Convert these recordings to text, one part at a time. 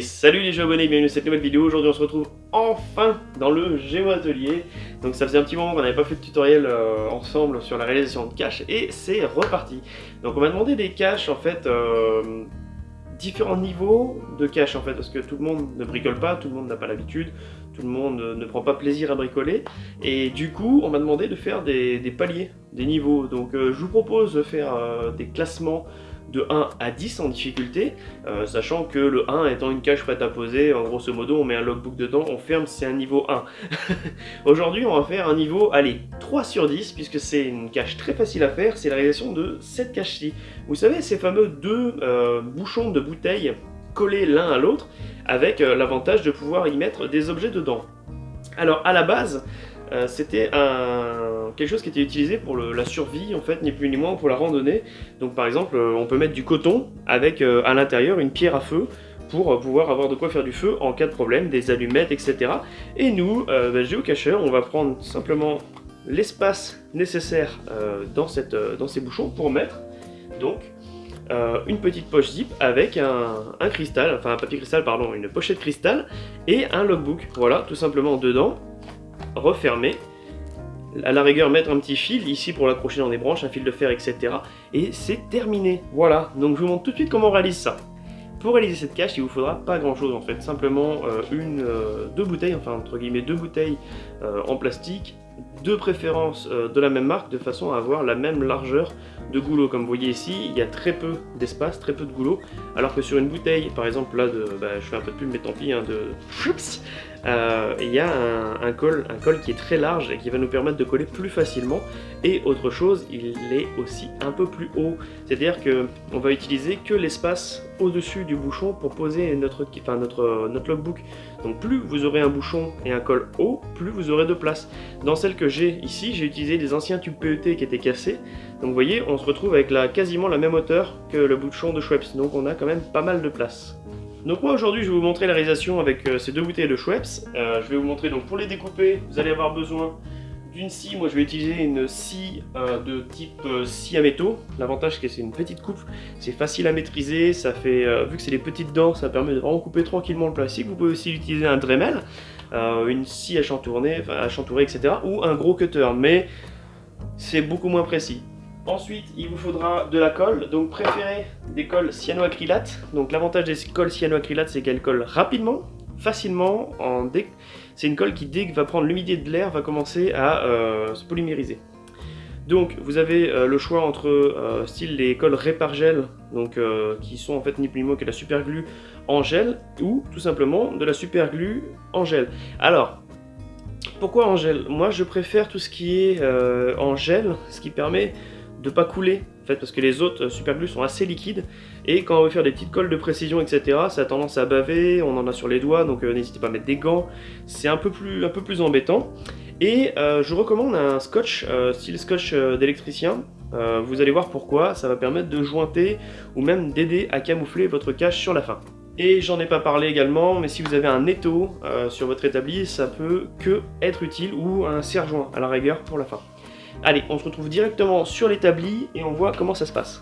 Salut les abonnés, bienvenue dans cette nouvelle vidéo. Aujourd'hui on se retrouve enfin dans le Géo Atelier. Donc ça faisait un petit moment qu'on n'avait pas fait de tutoriel euh, ensemble sur la réalisation de caches et c'est reparti. Donc on m'a demandé des caches en fait, euh, différents niveaux de caches en fait, parce que tout le monde ne bricole pas, tout le monde n'a pas l'habitude, tout le monde ne prend pas plaisir à bricoler. Et du coup on m'a demandé de faire des, paliers, des niveaux. Donc euh, je vous propose de faire des classements de 1 à 10 en difficulté, euh, sachant que le 1 étant une cache prête à poser, en grosso modo on met un logbook dedans, on ferme, c'est un niveau 1. Aujourd'hui on va faire un niveau, allez, 3 sur 10, puisque c'est une cache très facile à faire, c'est la réalisation de cette cache-ci. Vous savez, ces fameux deux euh, bouchons de bouteilles collés l'un à l'autre, avec euh, l'avantage de pouvoir y mettre des objets dedans. Alors à la base, c'était un quelque chose qui était utilisé pour la survie, en fait, ni plus ni moins pour la randonnée. Donc par exemple, euh, on peut mettre du coton avec euh, à l'intérieur une pierre à feu pour euh, pouvoir avoir de quoi faire du feu en cas de problème, des allumettes, etc. Et nous, euh, géocacheurs, on va prendre simplement l'espace nécessaire dans ces bouchons pour mettre donc une petite poche zip avec un, un, cristal, enfin un papier cristal, pardon, une pochette cristal et un logbook. Voilà, tout simplement dedans, refermé à la rigueur mettre un petit fil ici pour l'accrocher dans des branches, un fil de fer, etc. Et c'est terminé. Voilà, donc je vous montre tout de suite comment on réalise ça. Pour réaliser cette cache, il vous faudra pas grand chose en fait, simplement euh, une, euh, deux bouteilles, enfin entre guillemets deux bouteilles euh, en plastique, de préférence de la même marque, de façon à avoir la même largeur de goulot. Comme vous voyez ici, il y a très peu d'espace, très peu de goulot, alors que sur une bouteille, par exemple là, de, bah, je fais un peu de pub mais tant pis, hein, de euh, il y a un, col, un col qui est très large et qui va nous permettre de coller plus facilement. Et autre chose, il est aussi un peu plus haut. C'est-à-dire qu'on va utiliser que l'espace au-dessus du bouchon pour poser notre, enfin notre, notre logbook. Donc plus vous aurez un bouchon et un col haut, plus vous aurez de place. Dans celle que j'ai ici, j'ai utilisé des anciens tubes PET qui étaient cassés. Donc vous voyez, on se retrouve avec la, quasiment la même hauteur que le bouchon de Schweppes. Donc on a quand même pas mal de place. Donc moi aujourd'hui je vais vous montrer la réalisation avec euh, ces deux bouteilles de Schweppes. Euh, je vais vous montrer donc pour les découper, vous allez avoir besoin d'une scie. Moi je vais utiliser une scie euh, de type scie à métaux. L'avantage c'est que c'est une petite coupe, c'est facile à maîtriser, ça fait, vu que c'est des petites dents, ça permet de vraiment couper tranquillement le plastique. Vous pouvez aussi utiliser un Dremel, une scie à chantourner, à chantourer, etc. Ou un gros cutter, mais c'est beaucoup moins précis. Ensuite, il vous faudra de la colle, donc préférez des colles cyanoacrylates. Donc l'avantage des colles cyanoacrylates, c'est qu'elles collent rapidement, facilement. En. C'est une colle qui, dès que va prendre l'humidité de l'air, va commencer à euh, se polymériser. Donc vous avez euh, le choix entre euh, style les colles Répargel, donc qui sont en fait ni plus ni moins que la super glue en gel, ou tout simplement de la super glue en gel. Alors, pourquoi en gel? Moi je préfère tout ce qui est en gel, ce qui permet de pas couler, en fait, parce que les autres superglus sont assez liquides, et quand on veut faire des petites colles de précision, etc., ça a tendance à baver, on en a sur les doigts, donc euh, n'hésitez pas à mettre des gants, c'est un, peu plus, un peu plus embêtant. Et euh, je recommande un scotch, euh, style scotch d'électricien, vous allez voir pourquoi, ça va permettre de jointer, ou même d'aider à camoufler votre cache sur la fin. Et j'en ai pas parlé également, mais si vous avez un étau sur votre établi, ça peut que être utile, ou un serre-joint à la rigueur pour la fin. Allez, on se retrouve directement sur l'établi et on voit comment ça se passe.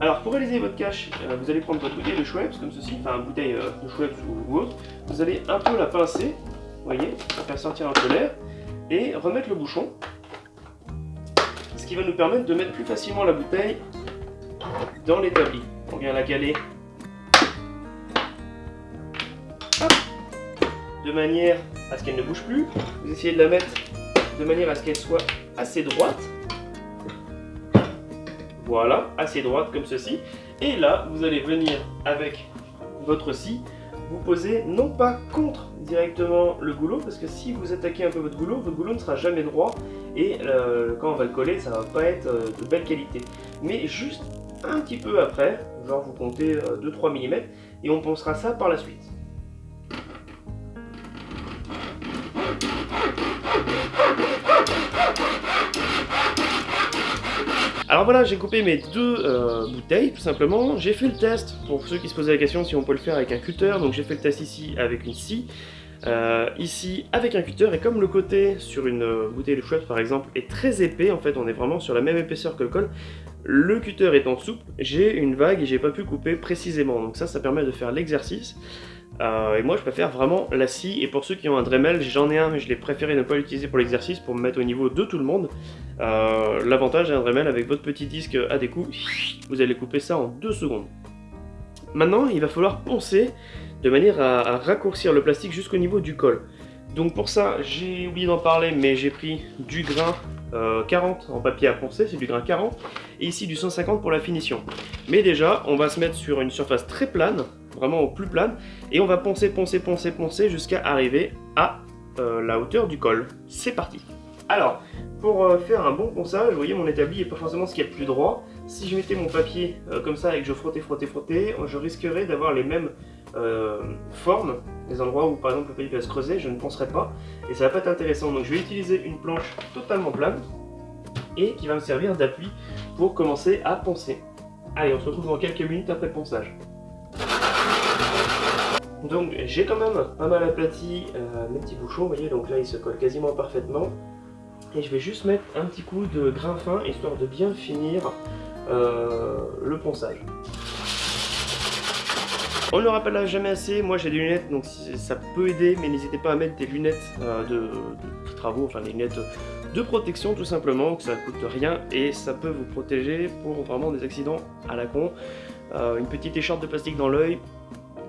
Alors pour réaliser votre cache, euh, vous allez prendre votre bouteille de Schweppes comme ceci, enfin bouteille euh, de Schweppes ou, autre. Vous allez un peu la pincer, vous voyez, faire sortir un peu l'air, et remettre le bouchon. Ce qui va nous permettre de mettre plus facilement la bouteille dans l'établi. On vient la caler de manière à ce qu'elle ne bouge plus. Vous essayez de la mettre de manière à ce qu'elle soit assez droite. Voilà, assez droite comme ceci. Et là, vous allez venir avec votre scie, vous poser non pas contre directement le goulot, parce que si vous attaquez un peu votre goulot, votre goulot ne sera jamais droit, et euh, quand on va le coller, ça va pas être euh, de belle qualité. Mais juste un petit peu après, genre vous comptez 2-3 euh, mm, et on pensera ça par la suite. Alors voilà, j'ai coupé mes deux euh, bouteilles, tout simplement. J'ai fait le test, pour ceux qui se posaient la question si on peut le faire avec un cutter. Donc j'ai fait le test ici avec une scie, euh, ici avec un cutter. Et comme le côté sur une euh, bouteille de chouette par exemple est très épais, en fait on est vraiment sur la même épaisseur que le col, Le cutter étant souple, j'ai une vague et j'ai pas pu couper précisément. Donc ça, ça permet de faire l'exercice. Euh, et moi, je préfère vraiment la scie. Et pour ceux qui ont un Dremel, j'en ai un, mais je l'ai préféré ne pas l'utiliser pour l'exercice, pour me mettre au niveau de tout le monde. Euh, l'avantage d'un Dremel, avec votre petit disque à des coups, vous allez couper ça en 2 secondes. Maintenant, il va falloir poncer de manière à, raccourcir le plastique jusqu'au niveau du col. Donc pour ça, j'ai oublié d'en parler, mais j'ai pris du grain 40 euh, en papier à poncer, c'est du grain 40, et ici du 150 pour la finition. Mais déjà, on va se mettre sur une surface très plane, vraiment au plus plane, et on va poncer, poncer, poncer, poncer jusqu'à arriver à euh, la hauteur du col. C'est parti Alors, pour euh, faire un bon ponçage, vous voyez mon établi n'est pas forcément ce qu'il y a de plus droit. Si je mettais mon papier comme ça et que je frottais, frottais, frottais, je risquerais d'avoir les mêmes formes, des endroits où par exemple le papier va se creuser, je ne poncerai pas, et ça va pas être intéressant. Donc je vais utiliser une planche totalement plane, et qui va me servir d'appui pour commencer à poncer. Allez, on se retrouve dans quelques minutes après le ponçage. Donc j'ai quand même pas mal aplati euh, mes petits bouchons, vous voyez, donc là ils se collent quasiment parfaitement. Et je vais juste mettre un petit coup de grain fin, histoire de bien finir euh, le ponçage. On ne le rappellera jamais assez, moi j'ai des lunettes, donc ça peut aider, mais n'hésitez pas à mettre des lunettes euh, de, travaux, enfin des lunettes de protection tout simplement, que ça coûte rien et ça peut vous protéger pour vraiment des accidents à la con. une petite écharpe de plastique dans l'œil,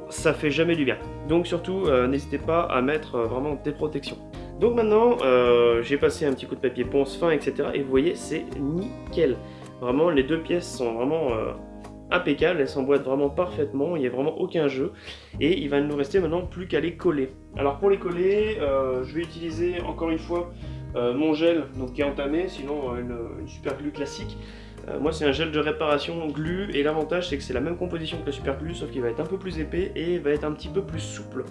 ça fait jamais du bien. Donc surtout, euh, n'hésitez pas à mettre euh, vraiment des protections. Donc maintenant, euh, j'ai passé un petit coup de papier ponce fin, etc. Et vous voyez, c'est nickel. Vraiment, les deux pièces sont vraiment impeccables, elles s'emboîtent vraiment parfaitement, il n'y a vraiment aucun jeu. Et il va nous rester maintenant plus qu'à les coller. Alors pour les coller, je vais utiliser encore une fois mon gel donc, qui est entamé, sinon une, une super glue classique. Euh, moi c'est un gel de réparation glue et l'avantage c'est que c'est la même composition que le super glue sauf qu'il va être un peu plus épais et va être un petit peu plus souple.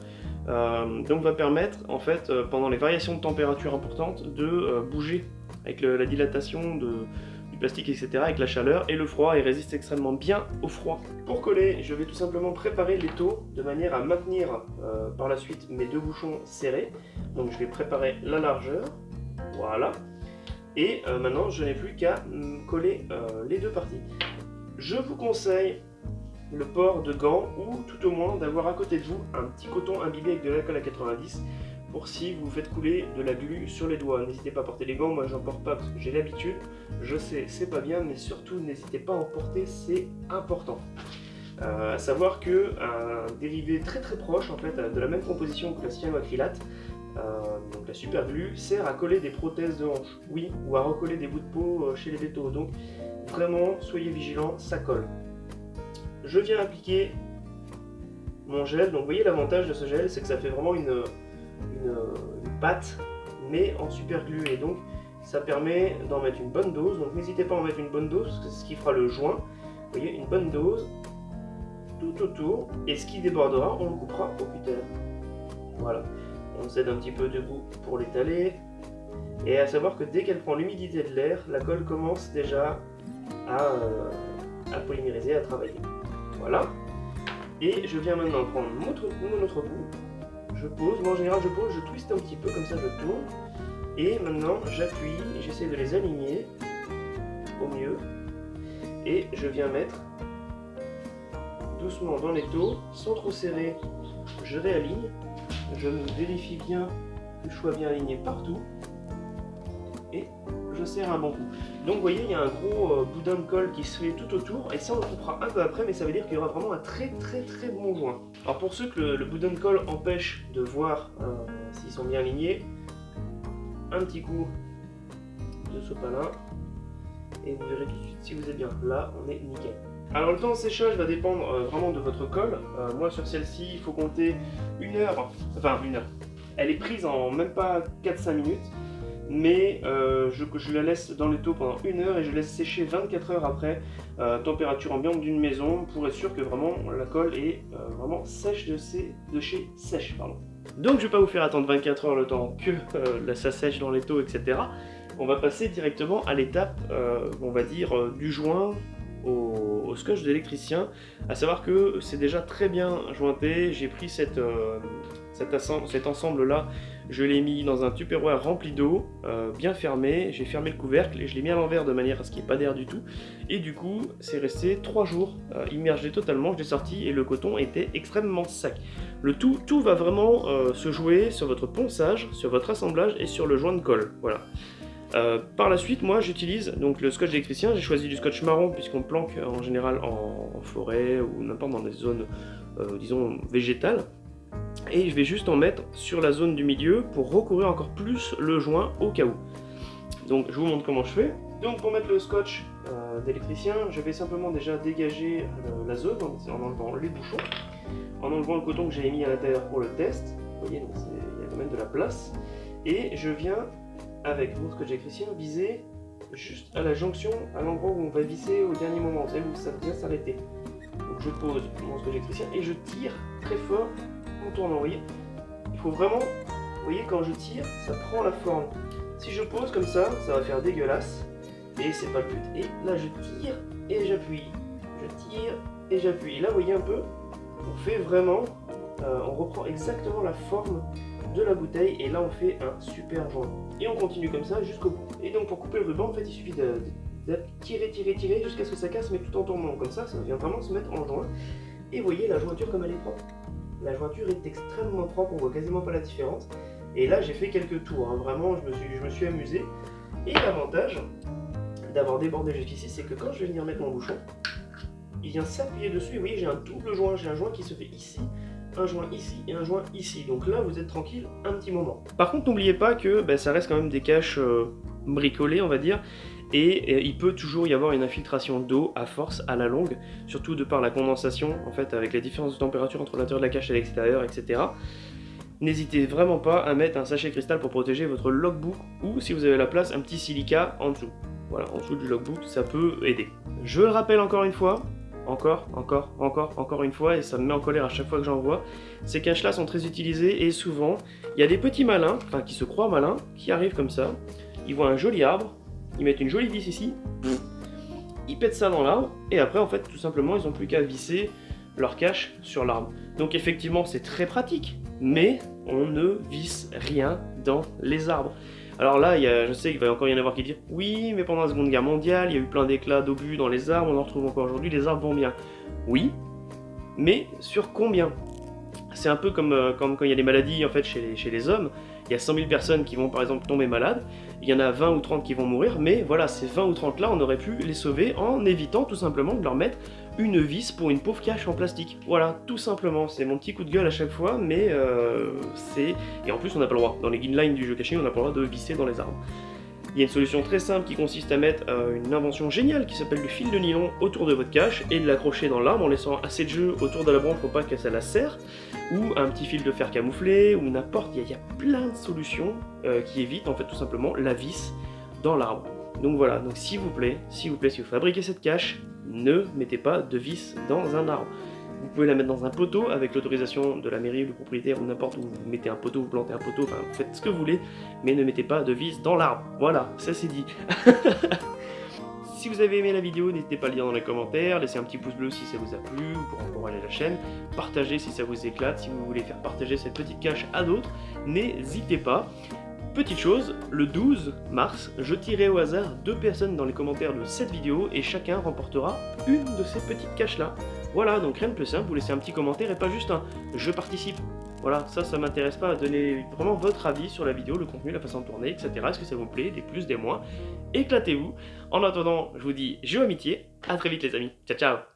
Euh, donc va permettre en fait euh, pendant les variations de température importantes de bouger avec la dilatation du plastique etc avec la chaleur et le froid et résiste extrêmement bien au froid. Pour coller je vais tout simplement préparer l'étau de manière à maintenir par la suite mes deux bouchons serrés. Donc je vais préparer la largeur, voilà, et euh, maintenant, je n'ai plus qu'à coller euh, les deux parties. Je vous conseille le port de gants ou tout au moins d'avoir à côté de vous un petit coton imbibé avec de l'alcool à 90 pour si vous faites couler de la glu sur les doigts. N'hésitez pas à porter les gants, moi j'en porte pas parce que j'ai l'habitude. Je sais, c'est pas bien, mais surtout n'hésitez pas à en porter, c'est important. Euh, à savoir que un dérivé très très proche en fait de la même composition que la cyanoacrylate euh, donc la super glue sert à coller des prothèses de hanche, oui, ou à recoller des bouts de peau euh, chez les vétos. Donc vraiment, soyez vigilants, ça colle. Je viens appliquer mon gel. Donc vous voyez l'avantage de ce gel, c'est que ça fait vraiment une, pâte, mais en super glue. Et donc ça permet d'en mettre une bonne dose. Donc n'hésitez pas à en mettre une bonne dose, parce que c'est ce qui fera le joint. Vous voyez, une bonne dose tout autour. Et ce qui débordera, on le coupera au cutter. Voilà on s'aide un petit peu debout pour l'étaler. Et à savoir que dès qu'elle prend l'humidité de l'air, la colle commence déjà à, euh, à, polymériser, à travailler. Voilà. Et je viens maintenant prendre mon autre, mon autre bout. Je pose, moi en général je pose, je twiste un petit peu, comme ça je tourne. Et maintenant j'appuie, j'essaie de les aligner au mieux. Et je viens mettre doucement dans les taux, sans trop serrer, je réaligne je vérifie bien que je sois bien aligné partout et je serre un bon coup. Donc vous voyez, il y a un gros euh, boudin de colle qui se fait tout autour et ça on le coupera un peu après mais ça veut dire qu'il y aura vraiment un très très très bon joint. Alors pour ceux que le, boudin de colle empêche de voir euh, s'ils sont bien alignés, un petit coup de sopalin et vous verrez tout de suite si vous êtes bien. Là, on est nickel. Alors le temps de séchage va dépendre euh, vraiment de votre colle. Euh, moi sur celle-ci, il faut compter une heure, enfin une heure. Elle est prise en même pas 4-5 minutes, mais euh, je, la laisse dans le taux pendant une heure et je laisse sécher 24 heures après, température ambiante d'une maison, pour être sûr que vraiment la colle est vraiment sèche de, de chez sèche. Pardon. Donc je vais pas vous faire attendre 24 heures le temps que ça sèche dans les taux, etc. On va passer directement à l'étape, on va dire, du joint au, scotch d'électricien, à savoir que c'est déjà très bien jointé, j'ai pris euh, cet, ensemble là Je l'ai mis dans un tupperware rempli d'eau, euh, bien fermé, j'ai fermé le couvercle et je l'ai mis à l'envers de manière à ce qu'il n'y ait pas d'air du tout. Et du coup, c'est resté 3 jours euh, immergé totalement, je l'ai sorti et le coton était extrêmement sec. Le tout, tout va vraiment se jouer sur votre ponçage, sur votre assemblage et sur le joint de colle, voilà. Par la suite, moi j'utilise donc le scotch électricien, j'ai choisi du scotch marron puisqu'on planque en général en, forêt ou n'importe dans des zones, disons, végétales et je vais juste en mettre sur la zone du milieu pour recouvrir encore plus le joint au cas où. Donc je vous montre comment je fais. Donc pour mettre le scotch euh, d'électricien, je vais simplement déjà dégager euh, la zone en, enlevant les bouchons, en enlevant le coton que j'ai mis à l'intérieur pour le test. Vous voyez, il y a quand même de la place. Et je viens, avec mon scotch électricien, viser juste à la jonction, à l'endroit où on va visser au dernier moment, vous où ça vient s'arrêter. Donc je pose mon scotch électricien et je tire très fort tournant, vous voyez Il faut vraiment, vous voyez, quand je tire, ça prend la forme. Si je pose comme ça, ça va faire dégueulasse, et c'est pas le but. Et là, je tire et j'appuie. Je tire et j'appuie. Là, vous voyez un peu, on fait vraiment, euh, on reprend exactement la forme de la bouteille, et là, on fait un super joint. Et on continue comme ça jusqu'au bout. Et donc, pour couper le ruban, en fait, il suffit de, tirer, tirer, tirer jusqu'à ce que ça casse, mais tout en tournant. Comme ça, ça vient vraiment se mettre en joint. Et voyez la jointure comme elle est propre la jointure est extrêmement propre, on voit quasiment pas la différence. Et là, j'ai fait quelques tours, hein. vraiment, je me, suis, je me suis amusé. Et l'avantage d'avoir débordé jusqu'ici, c'est que quand je vais venir mettre mon bouchon, il vient s'appuyer dessus. Et vous voyez, j'ai un double joint, j'ai un joint qui se fait ici, un joint ici et un joint ici. Donc là, vous êtes tranquille un petit moment. Par contre, n'oubliez pas que ben, ça reste quand même des caches euh, bricolées, on va dire et il peut toujours y avoir une infiltration d'eau à force à la longue, surtout de par la condensation, en fait, avec la différence de température entre l'intérieur de la cache et l'extérieur, etc. N'hésitez vraiment pas à mettre un sachet cristal pour protéger votre logbook ou, si vous avez la place, un petit silica en dessous. Voilà, en dessous du logbook, ça peut aider. Je le rappelle encore une fois, encore, encore, encore, encore une fois, et ça me met en colère à chaque fois que j'en vois, ces caches-là sont très utilisées et souvent, il y a des petits malins, enfin qui se croient malins, qui arrivent comme ça, ils voient un joli arbre, ils mettent une jolie vis ici, ils pètent ça dans l'arbre, et après, en fait, tout simplement, ils n'ont plus qu'à visser leur cache sur l'arbre. Donc effectivement, c'est très pratique, mais on ne visse rien dans les arbres. Alors là, je sais qu'il va encore y en avoir qui disent « Oui, mais pendant la Seconde Guerre mondiale, il y a eu plein d'éclats d'obus dans les arbres, on en retrouve encore aujourd'hui, les arbres vont bien. » Oui, mais sur combien? C'est un peu comme, euh, comme, quand il y a des maladies en fait chez chez les hommes. Il y a 100 000 personnes qui vont par exemple tomber malades, il y en a 20 ou 30 qui vont mourir, mais voilà, ces 20 ou 30 là, on aurait pu les sauver en évitant tout simplement de leur mettre une vis pour une pauvre cache en plastique. Voilà, tout simplement, c'est mon petit coup de gueule à chaque fois, mais euh, c'est... Et en plus, on n'a pas le droit, dans les guidelines du jeu caché, on n'a pas le droit de visser dans les arbres. Il y a une solution très simple qui consiste à mettre euh, une invention géniale qui s'appelle le fil de nylon autour de votre cache et de l'accrocher dans l'arbre en laissant assez de jeu autour de la branche pour pas que ça la serre, ou un petit fil de fer camouflé, ou n'importe, il, y, a plein de solutions euh, qui évitent en fait tout simplement la vis dans l'arbre. Donc voilà, donc s'il vous plaît, s'il vous plaît, si vous fabriquez cette cache, ne mettez pas de vis dans un arbre. Vous pouvez la mettre dans un poteau avec l'autorisation de la mairie ou du propriétaire ou n'importe où. Vous mettez un poteau, vous plantez un poteau, enfin vous faites ce que vous voulez, mais ne mettez pas de vis dans l'arbre. Voilà, ça c'est dit. Si vous avez aimé la vidéo, n'hésitez pas à le dire dans les commentaires, laissez un petit pouce bleu si ça vous a plu, pour encourager la chaîne, partagez si ça vous éclate, si vous voulez faire partager cette petite cache à d'autres, n'hésitez pas. Petite chose, le 12 mars, je tirerai au hasard deux personnes dans les commentaires de cette vidéo et chacun remportera une de ces petites caches là. Voilà, donc rien de plus simple, vous laissez un petit commentaire et pas juste un « je participe ». Voilà, ça, ça m'intéresse pas à donner vraiment votre avis sur la vidéo, le contenu, la façon de tourner, etc. Est-ce que ça vous plaît, des plus, des moins Éclatez-vous. En attendant, je vous dis jeu amitié, à très vite les amis. Ciao, ciao